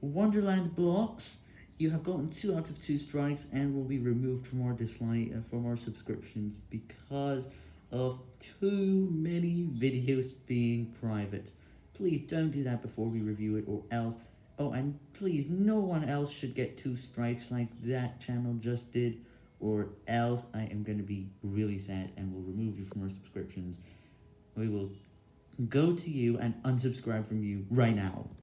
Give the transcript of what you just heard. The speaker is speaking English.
Wonderland Blocks, you have gotten 2 out of 2 strikes and will be removed from our dislike uh, from our subscriptions because of too many videos being private. Please don't do that before we review it or else. Oh, and please, no one else should get 2 strikes like that channel just did or else I am going to be really sad and will remove you from our subscriptions. We will go to you and unsubscribe from you right now.